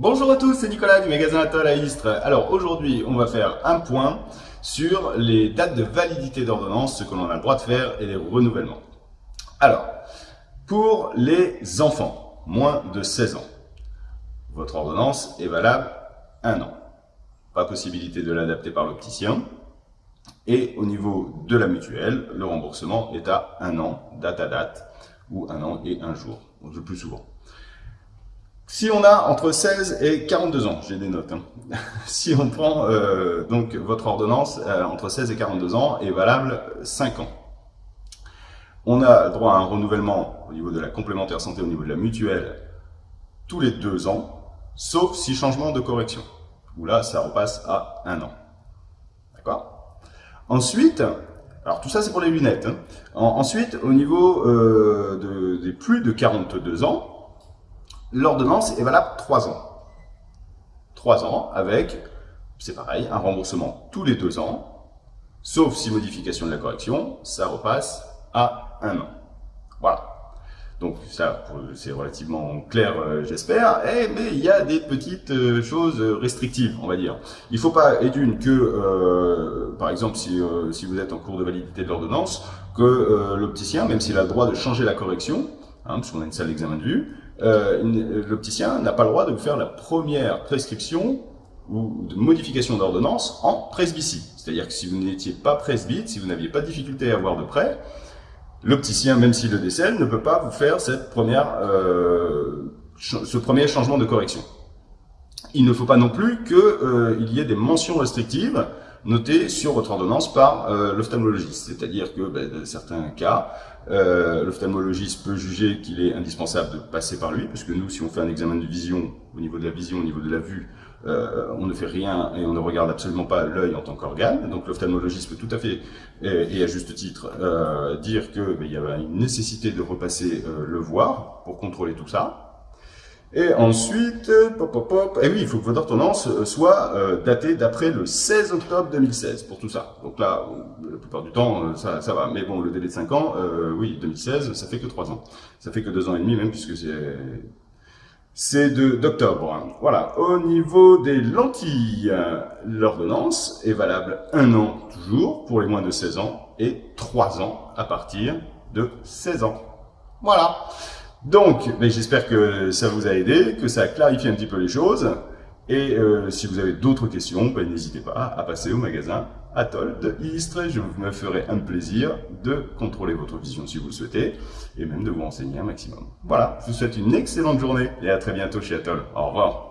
Bonjour à tous, c'est Nicolas du magasin Atoll à Istres. Alors aujourd'hui, on va faire un point sur les dates de validité d'ordonnance, ce que l'on a le droit de faire et les renouvellements. Alors, pour les enfants, moins de 16 ans, votre ordonnance est valable un an. Pas possibilité de l'adapter par l'opticien. Et au niveau de la mutuelle, le remboursement est à un an, date à date, ou un an et un jour, le plus souvent. Si on a entre 16 et 42 ans, j'ai des notes, hein. si on prend euh, donc votre ordonnance euh, entre 16 et 42 ans est valable 5 ans. On a droit à un renouvellement au niveau de la complémentaire santé, au niveau de la mutuelle, tous les 2 ans, sauf si changement de correction, où là ça repasse à 1 an. D'accord? Ensuite, alors tout ça c'est pour les lunettes. Hein. ensuite, au niveau euh, de, des plus de 42 ans, L'ordonnance est valable 3 ans. 3 ans avec, c'est pareil, un remboursement tous les 2 ans, sauf si modification de la correction, ça repasse à 1 an. Voilà. Donc ça, c'est relativement clair, euh, j'espère. Eh, mais il y a des petites euh, choses restrictives, on va dire. Il ne faut pas, et d'une, que, euh, par exemple, si, vous êtes en cours de validité de l'ordonnance, que l'opticien, même s'il a le droit de changer la correction, hein, parce a une salle d'examen de vue, euh, l'opticien n'a pas le droit de vous faire la première prescription ou de modification d'ordonnance en presbytie. C'est-à-dire que si vous n'étiez pas presbyte, si vous n'aviez pas de difficulté à voir de près, l'opticien, même s'il le décèle, ne peut pas vous faire euh, ce premier changement de correction. Il ne faut pas non plus qu'il euh, y ait des mentions restrictives noté sur votre ordonnance par euh, l'ophtalmologiste. C'est-à-dire que ben, dans certains cas, euh, l'ophtalmologiste peut juger qu'il est indispensable de passer par lui, parce que nous, si on fait un examen de vision, au niveau de la vision, au niveau de la vue, euh, on ne fait rien et on ne regarde absolument pas l'œil en tant qu'organe. Donc l'ophtalmologiste peut tout à fait, et, à juste titre, dire qu'il ben, y a une nécessité de repasser le voir pour contrôler tout ça. Et ensuite, pop, pop, pop, et oui, il faut que votre ordonnance euh, soit euh, datée d'après le 16 octobre 2016 pour tout ça. Donc là, la plupart du temps, euh, ça, ça va. Mais bon, le délai de 5 ans, oui, 2016, ça fait que 3 ans. Ça fait que 2 ans et demi même, puisque c'est c'est d'octobre. Voilà. Au niveau des lentilles, l'ordonnance est valable un an toujours pour les moins de 16 ans et 3 ans à partir de 16 ans. Voilà. Donc, j'espère que ça vous a aidé, que ça a clarifié un petit peu les choses. Et euh, si vous avez d'autres questions, ben, n'hésitez pas à passer au magasin Atoll de Istres. Je me ferai un plaisir de contrôler votre vision si vous le souhaitez, et même de vous renseigner un maximum. Voilà, je vous souhaite une excellente journée et à très bientôt chez Atoll. Au revoir.